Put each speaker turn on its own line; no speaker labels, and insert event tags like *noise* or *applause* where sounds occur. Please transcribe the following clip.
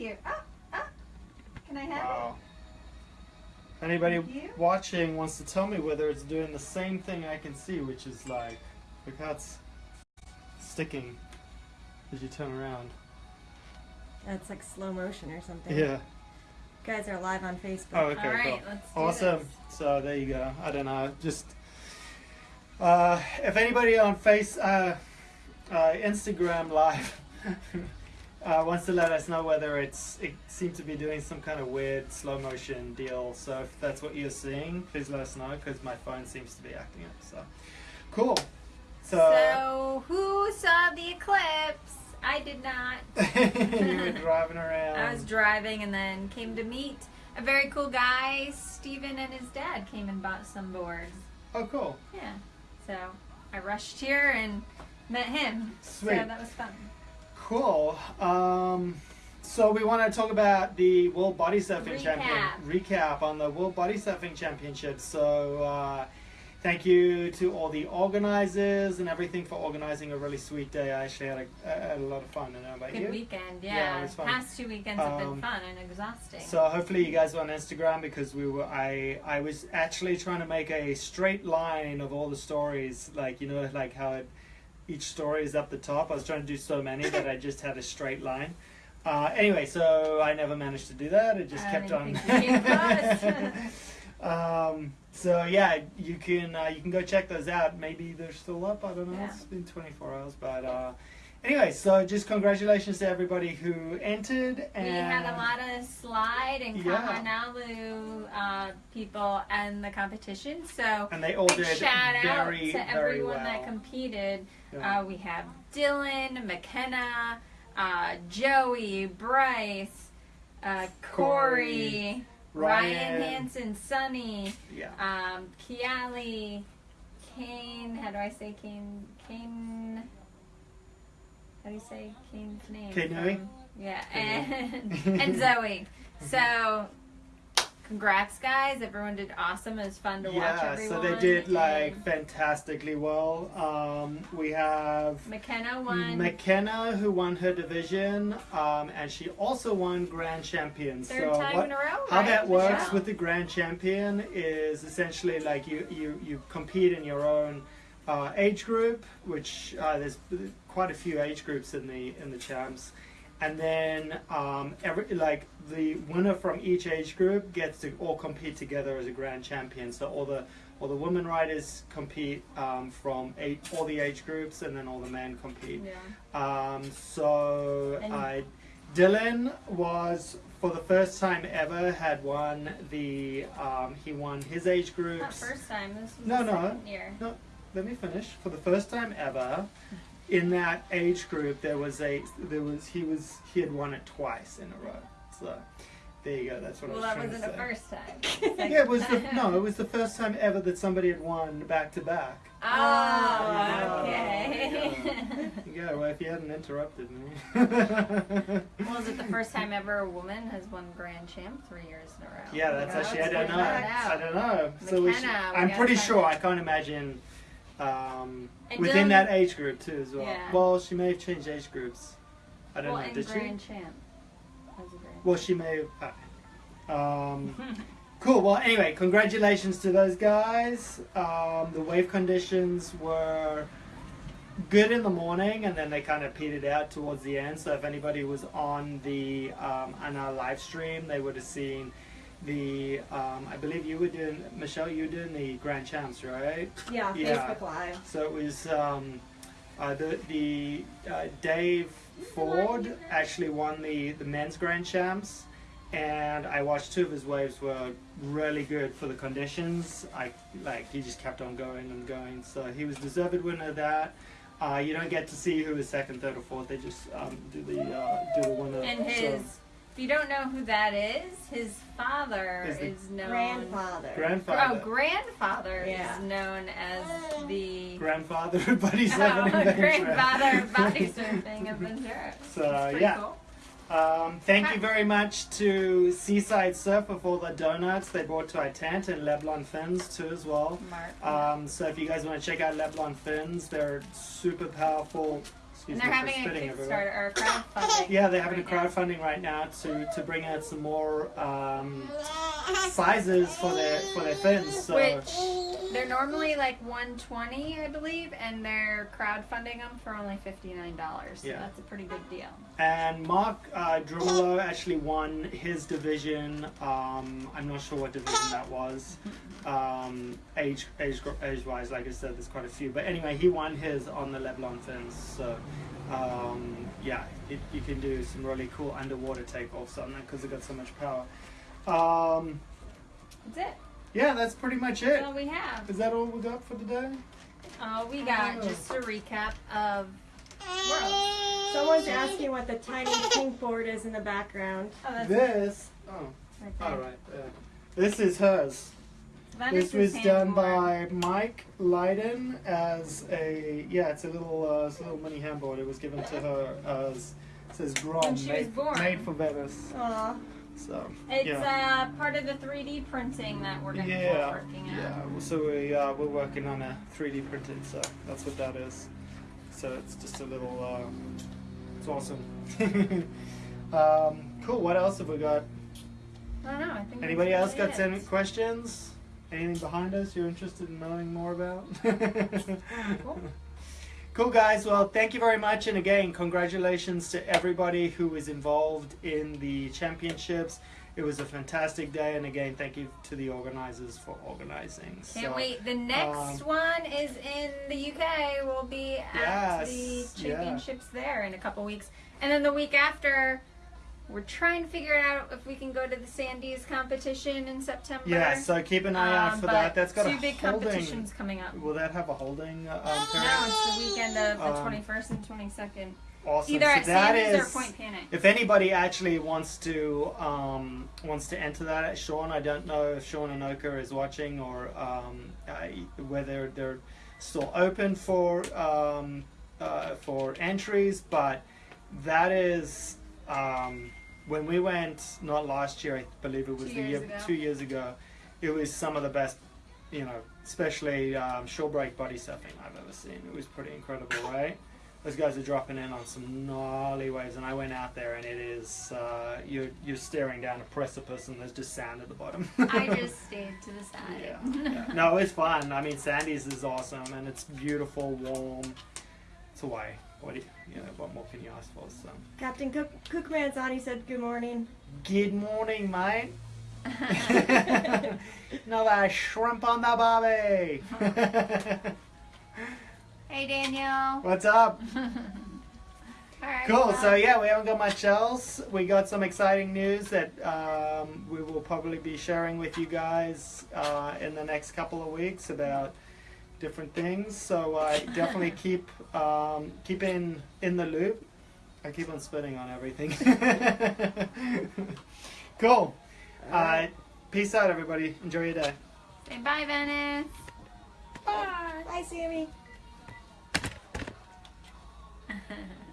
Here. Ah, ah. Can I have
Wow. Anybody watching wants to tell me whether it's doing the same thing I can see, which is like, look how it's sticking as you turn around.
That's like slow motion or something.
Yeah.
You guys are live on Facebook.
Oh, okay,
All right,
cool.
let's do
Awesome.
this.
So there you go. I don't know. Just uh, if anybody on Face, uh, uh, Instagram Live *laughs* uh, wants to let us know whether it's it seemed to be doing some kind of weird slow motion deal. So if that's what you're seeing, please let us know because my phone seems to be acting up. So cool. So,
So, who saw the eclipse? I did not. *laughs*
you were driving around.
I was driving and then came to meet a very cool guy. Steven and his dad came and bought some boards.
oh, cool.
Yeah. So I rushed here and met him.
Sweet.
So that was fun.
Cool. Um, so we want to talk about the World Body Surfing
Recap.
Champion recap on the World Body Surfing Championship. So uh, thank you to all the organizers and everything for organizing a really sweet day. I actually had a, had a lot of fun. I know about
Good
you.
weekend.
Yeah,
Yeah.
it was fun.
Past two weekends have
Um,
been fun and exhausting.
So hopefully you guys were on Instagram because we were. I I was actually trying to make a straight line of all the stories, like you know, like how it, each story is up the top. I was trying to do so many that I just had a straight line. Uh, anyway, so I never managed to do that. It just
I
kept on.
think you came *laughs* *laughs*
um, so yeah, you can uh, you can go check those out. Maybe they're still up. I don't know.
Yeah.
It's been 24 hours, but. Uh, Anyway, so just congratulations to everybody who entered. And
we had a lot of slide and
Yeah.
Kahanalu uh, people and the competition. So
and they all
big
did
shout out to
very
everyone
well.
that competed.
Yeah.
Uh, we have Dylan, McKenna, uh, Joey, Bryce, uh, Corey, Ryan,
Ryan.
Hansen, Sunny,
yeah.
um, Kiali, Kane. How do I say Kane? Kane. How do you say Kane's name?
Kane?
From- Yeah, and *laughs* and Zoe. So, congrats, guys! Everyone did awesome. It was fun to watch
Yeah,
everyone.
so they did like fantastically well. Um, we have
McKenna won
McKenna who won her division, um, and she also won grand champion.
third
so
time
what,
in a row.
how
right?
that works
job.
with the grand champion is essentially like you you you compete in your own uh, age group, which uh, there's quite a few age groups in the in the champs, and then um, every like the winner from each age group gets to all compete together as a grand champion. So all the all the women riders compete um, from eight, all the age groups, and then all the men compete.
Yeah.
Um, so I, Dylan was for the first time ever had won the um, he won his age
group.
Not
first time. This was
No,
the
no.
second year.
Let me finish. For the first time ever, in that age group, there was a there was he was he had won it twice in a row. So there you go. That's what
Well,
I was trying
that
trying
wasn't
to
the
say.
first time. *laughs*
Yeah, it was the *laughs* no, it was the first time ever that somebody had won back to back.
Oh,
Yeah.
okay.
Yeah, well, if you hadn't interrupted me. *laughs*
well, is it the first time ever a woman has won Grand Champ three years in a row?
Yeah, that's
Yeah,
actually I don't know. I don't know. So we should, I'm
gotta
pretty sure
out.
I can't imagine um, within
Dylan-
that age group too as well.
Yeah.
Well, she may have changed age groups. I don't
well,
know. Did she?
Grand Champ. A Grand
Well, she may have. uh, Um, *laughs* cool. Well, anyway, congratulations to those guys. Um, the wave conditions were good in the morning, and then they kind of petered out towards the end. So if anybody was on the um, on our live stream, they would have seen the. Um, I believe you were doing Michelle. You were doing the Grand Champs, right?
Yeah,
Yeah.
Facebook Live.
So it was um, uh, the the uh, Dave Ford actually won the the men's Grand Champs, and I watched two of his waves were really good for the conditions. I like he just kept on going and going, so he was deserved winner of that. Uh, you don't get to see who is second, third, or fourth. They just um, do the uh, do the winner.
And his, if you don't know who that is, his father
Is the
is known.
Grandfather.
Oh,
grandfather.
grandfather
Yeah.
is known as the
grandfather of Buddy
oh,
Seven Adventure. *laughs*
grandfather of body surfing of Ventura.
So,
That's pretty
yeah.
cool.
Um, thank you very much to Seaside Surfer for the donuts they brought to our tent and Leblon Fins too as well.
Mark.
Um, so if you guys want to check out Leblon Fins, they're super powerful excuse
And they're
me
having a
everywhere.
Kickstarter or crowdfunding.
Yeah, they're having a
right now.
crowdfunding right now to, to bring out some more um, sizes for their for their fins. So
Which they're normally like 120, I believe, and they're crowdfunding them for only $59. So
Yeah.
that's a pretty good deal.
and Mark uh, Drumolo actually won his division. Um, I'm not sure what division that was. Um, age, age, age wise, like I said, there's quite a few. But anyway, he won his on the Leblon fins. So um, yeah, it, you can do some really cool underwater takeoffs on that because it got so much power. Um,
That's it.
Yeah, that's pretty much it.
That's all we have.
Is that all we got for the day?
Uh, we got
Oh.
just a recap of Worlds.
Someone's asking what the tiny *laughs* pink board is in the background.
Oh, that's
This. Oh,
right
all right. Yeah. This is hers.
Vanessa's
this was done by Mike Leiden as a yeah. It's a little uh, it's a little mini handboard. It was given to her as it says Grom
When she was
made,
born.
made for Venice.
Aw.
So
It's
yeah.
uh, part of the 3D printing that we're going to be
yeah,
working on.
yeah. So we uh, we're working on a 3D printed. So that's what that is. So it's just a little. Uh, it's awesome. *laughs* um, cool. What else have we got?
I don't know. I think
Anybody else got any questions? Anything behind us you're interested in knowing more about? *laughs*
Cool.
Cool, guys. Well, thank you very much. And again, congratulations to everybody who was involved in the championships. It was a fantastic day. And again, thank you to the organizers for organizing.
Can't
So,
wait. The next
um,
one is in the UK. We'll be at the
Yes, yeah.
championships there in a couple weeks. And then the week after, we're trying to figure out if we can go to the Sandies competition in September.
Yeah, so keep an eye out
Um,
for that. That's got
two
a
big
holding.
competitions coming up.
Will that have a holding? Uh, um,
No, it's the weekend of the
Um,
21st and 22nd.
awesome.
Either
so
at
that
Sandies
is-
or Point Panic.
If anybody actually wants to um, wants to enter that, Sean, I don't know if Sean Anoka is watching or um, I, whether they're still open for um, uh, for entries, but that is um, when we went not last year, I believe it was
Two
the
years
year
ago.
two years ago. It was some of the best, you know, especially um, shore break body surfing I've ever seen. It was pretty incredible, right? those guys are dropping in on some gnarly waves and i went out there and it is uh, you're, you're staring down a precipice and there's just sand at the bottom
I *laughs* just stayed to the side.
yeah, yeah. no it's fun i mean sandy's is awesome and it's beautiful warm it's hawaii what do you, you know what more can you ask for so
Captain Cook Cookman's on. He said good morning.
good morning mate *laughs* *laughs* another shrimp on the barbie *laughs*
hey, Daniel.
what's up
All right.
Cool.
well,
So yeah, we haven't got much else. We got some exciting news that um, we will probably be sharing with you guys uh, in the next couple of weeks about different things. So I *laughs* definitely keep um, keep in in the loop. I keep on spinning on everything. *laughs* cool. Uh, peace out, everybody. Enjoy your day.
Say bye, Venice. Bye.
Bye, Sammy. *laughs*